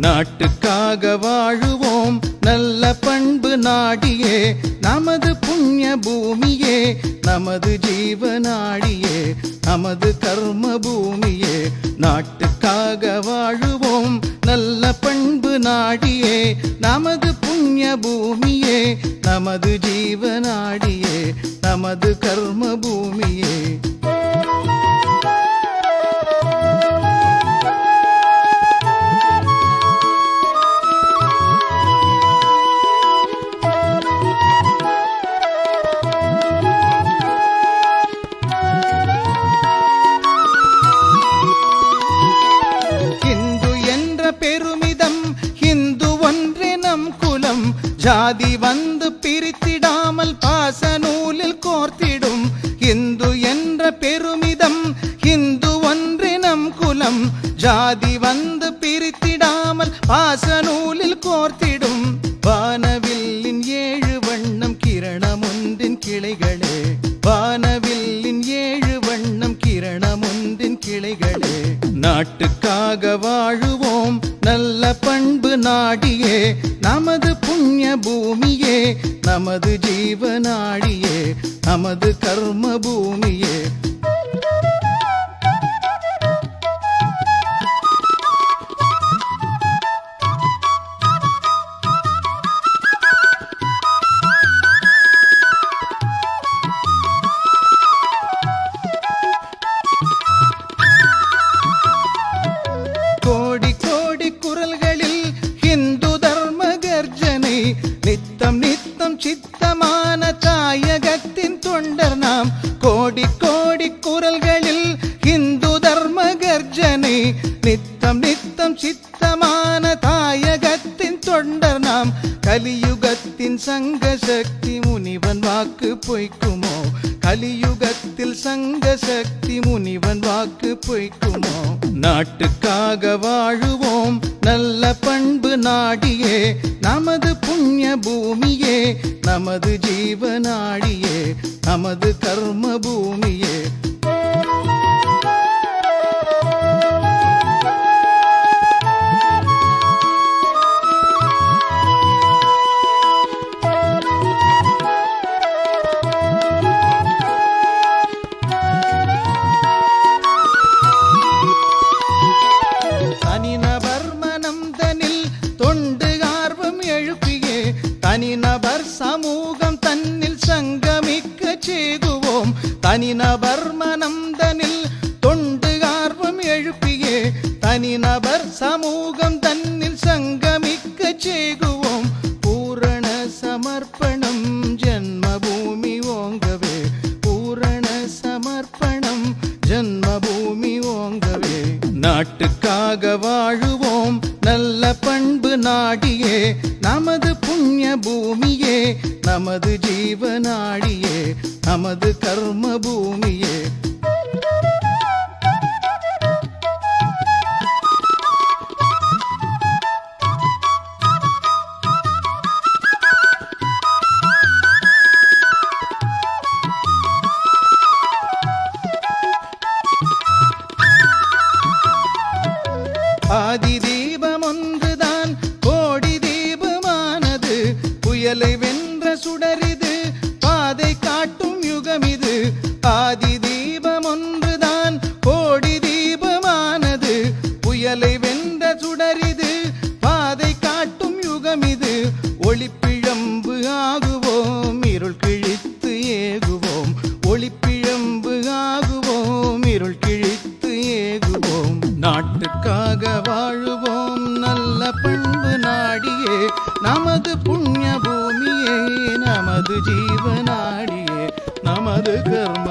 நாட்டுக்காக வாழுவோம். நல்ல பண்பு நாடியே நமது புண்ணிய பூமியே நமது ஜீவநாடியே நமது கர்ம பூமியே நாட்டுக்காக வாழுவோம். நல்ல பண்பு நாடியே நமது புண்ணிய பூமியே நமது ஜீவநாடியே நமது கர்ம பூமியே. ஜாதி வந்து பிரித்திடாமல் பாச நூலில் கோர்த்திடும் இந்து என்ற பெருமிதம் இந்து ஒன்றினம் குலம். ஜாதி வந்து பிரித்திடாமல் பாச நூலில் கோர்த்திடும். வானவில்லின் ஏழு வண்ணம் கிரணம் ஒன்றின் கிளைகளே. வானவில்லின் ஏழு வண்ணம் கிரணம் ஒன்றின் கிளைகளே. நாட்டுக்காக வாழும் பண்பு நாடியே நமது புண்ணிய பூமியே நமது ஜீவநாடியே நமது கர்ம பூமியே நித்தம் நித்தம் சித்தமான தாயகத்தின் தொண்டர் நாம். கோடி கோடி குரல்களில் இந்து தர்ம கர்ஜனை நித்தம் நித்தம் சித்தமான தாயகத்தின் தொண்டர் நாம். கலியுகத்தின் சங்க சக்தி முனிவன் வாக்கு பொய்க்குமோ? கலியுகத்தில் சங்க சக்தி முனிவன் வாக்கு பொய்க்குமோ? நாட்டுக்காக வாழுவோம் நல்ல பண்பு நாடியே. நமது புண்ணிய பூமியே நமது ஜீவநாடியே நமது கர்ம பூமியே செய்துவோம் தனிநபர் மனந்தனில் தொண்டு ஆர்வம் எழுப்பியே. தனிநபர் சமூகம் தன்னில் சங்கமிக்க செய்குவோம் பூரண சமர்ப்பணம் ஜென்மபூமி ஓங்கவே. பூரண சமர்ப்பணம் ஜென்மபூமி ஓங்கவே. நாட்டுக்காக வாழுவோம். பண்பு நாடியே நமது புண்ணிய பூமியே நமது ஜீவநாடியே நமது கர்ம பூமியே. புயலை வென்ற சுடரிது பாதை காட்டும் யுகம் இது ஆதி தீபம் ஒன்றுதான் கோடி தீபமானது. புயலை வென்ற சுடரிது பாதை காட்டும் யுகம் இது ஒளிப்பிழம்பு ஆகுவோம் இருள் கிழித்து ஏகுவோம். ஒளிப்பிழம்பு ஆகுவோம் இருள் கிழித்து ஏகுவோம். நாட்டுக்காக வாழுவோம் நல்ல பண்பு நாடியே. நமது ஜீவனாடியே நமது கர்ம